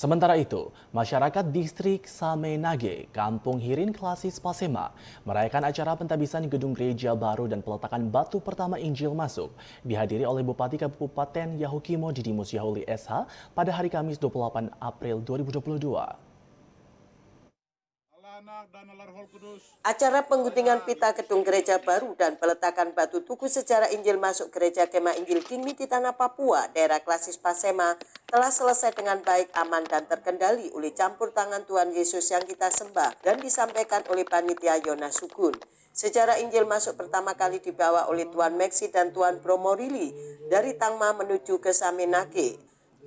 Sementara itu, masyarakat distrik Samenage, Kampung Hirin Klasis Pasema, merayakan acara pentabisan gedung gereja baru dan peletakan batu pertama Injil masuk, dihadiri oleh Bupati Kabupaten Yahukimo Didimus Yahuli SH pada hari Kamis 28 April 2022. Acara pengguntingan pita gedung gereja baru dan peletakan batu tugu secara Injil masuk gereja Kema Injil Kini di Tanah Papua, daerah klasis Pasema, telah selesai dengan baik, aman, dan terkendali oleh campur tangan Tuhan Yesus yang kita sembah dan disampaikan oleh Panitia Yonas Sugun. Sejarah Injil masuk pertama kali dibawa oleh Tuan Meksi dan Tuan Bromorili dari Tangma menuju ke Samenake.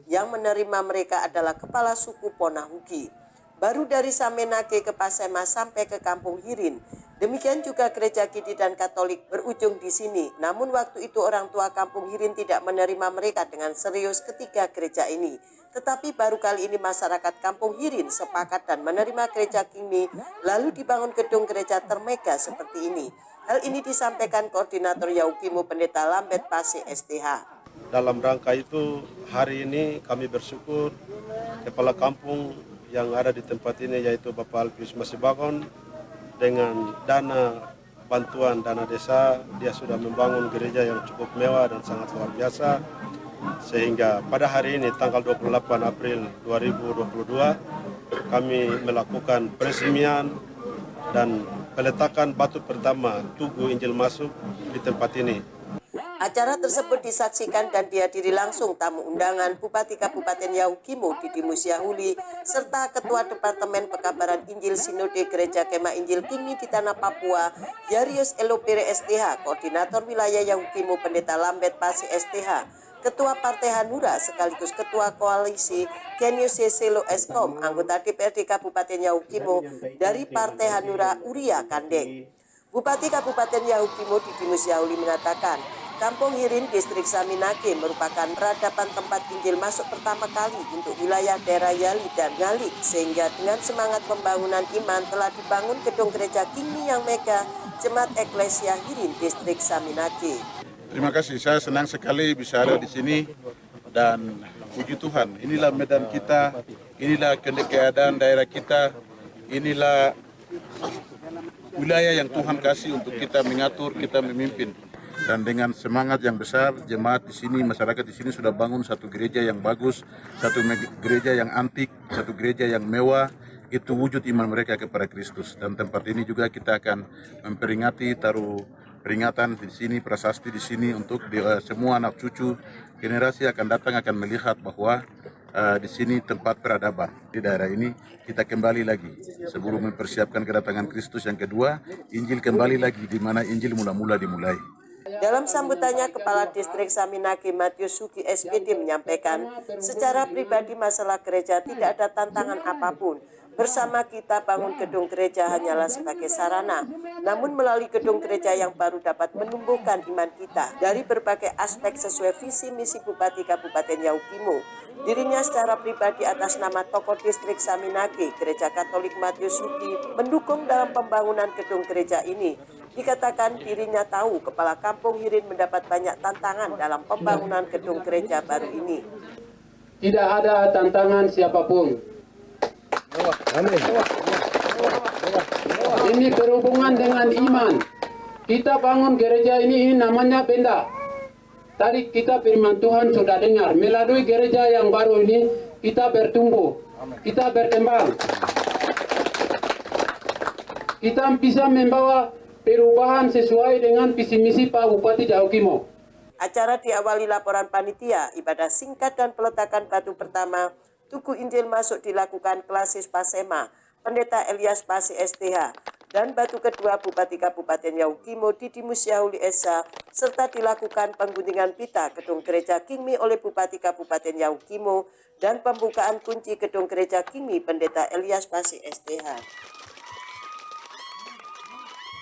Yang menerima mereka adalah kepala suku Ponahuki baru dari Samenake ke Pasema sampai ke Kampung Hirin. Demikian juga gereja Kidi dan Katolik berujung di sini. Namun waktu itu orang tua Kampung Hirin tidak menerima mereka dengan serius ketiga gereja ini. Tetapi baru kali ini masyarakat Kampung Hirin sepakat dan menerima gereja Kimi lalu dibangun gedung gereja termega seperti ini. Hal ini disampaikan Koordinator Yaukimu Pendeta Lambet Pase STH. Dalam rangka itu hari ini kami bersyukur Kepala Kampung yang ada di tempat ini yaitu Bapak Alpius Masibagon dengan dana bantuan dana desa dia sudah membangun gereja yang cukup mewah dan sangat luar biasa. Sehingga pada hari ini tanggal 28 April 2022 kami melakukan peresmian dan peletakan batu pertama Tugu Injil Masuk di tempat ini Acara tersebut disaksikan dan dihadiri langsung tamu undangan Bupati Kabupaten Yahukimo Didimus Yahuli serta Ketua Departemen Pekabaran Injil Sinode Gereja Kema Injil Kini di Tanah Papua Yarius Elopere STH Koordinator Wilayah Yahukimo Pendeta Lambet Pasi STH Ketua Partai Hanura sekaligus Ketua Koalisi Kenyo Seselo Eskom anggota DPRD Kabupaten Yahukimo dari Partai Hanura Uria Kandeng. Bupati Kabupaten Yahukimo Didimus Yahuli mengatakan Kampung Hirin, Distrik Saminake merupakan peradaban tempat Injil masuk pertama kali untuk wilayah daerah Yali dan Ngalik, sehingga dengan semangat pembangunan iman telah dibangun gedung gereja Kini yang mega, Jemaat Eklesia Hirin, Distrik Saminake. Terima kasih, saya senang sekali bisa ada di sini dan puji Tuhan, inilah medan kita, inilah keadaan daerah kita, inilah wilayah yang Tuhan kasih untuk kita mengatur, kita memimpin dan dengan semangat yang besar jemaat di sini masyarakat di sini sudah bangun satu gereja yang bagus satu gereja yang antik satu gereja yang mewah. Itu wujud iman mereka kepada Kristus. Dan tempat ini juga kita akan memperingati taruh peringatan di sini prasasti di sini untuk di, uh, semua anak cucu. Generasi akan datang akan melihat bahwa uh, di sini tempat peradaban. Di daerah ini kita kembali lagi. Sebelum mempersiapkan kedatangan Kristus yang kedua Injil kembali lagi di mana Injil mula-mula dimulai. Dalam sambutannya, Kepala Distrik Saminaki Matius Suki SPD menyampaikan, secara pribadi masalah gereja tidak ada tantangan apa pun. Bersama kita bangun gedung gereja hanyalah sebagai sarana, namun melalui gedung gereja yang baru dapat menumbuhkan iman kita dari berbagai aspek sesuai visi misi Bupati Kabupaten Yaukimo. Dirinya secara pribadi atas nama tokoh distrik Saminake, Gereja Katolik Matius Suki, mendukung dalam pembangunan gedung gereja ini Dikatakan dirinya tahu kepala kampung Hirin mendapat banyak tantangan dalam pembangunan gedung gereja baru ini. Tidak ada tantangan siapa pun. Ini berhubungan dengan iman. Kita bangun gereja ini, ini namanya benda. Tadi kita firman Tuhan sudah dengar. Melalui gereja yang baru ini, kita bertumbuh. Kita berkembang. Kita bisa membawa perubahan sesuai dengan visi misi Pak Bupati Jahukimo. Acara diawali laporan panitia, ibadah singkat dan peletakan batu pertama, Tugu Injil masuk dilakukan klasis Pasema, Pendeta Elias Pasi STH, dan batu kedua Bupati Kabupaten Yaukimo Didimus Yahuli Esa, serta dilakukan pengguntingan pita gedung gereja Kingmi oleh Bupati Kabupaten Yaukimo dan pembukaan kunci gedung gereja Kingmi Pendeta Elias Pasi STH.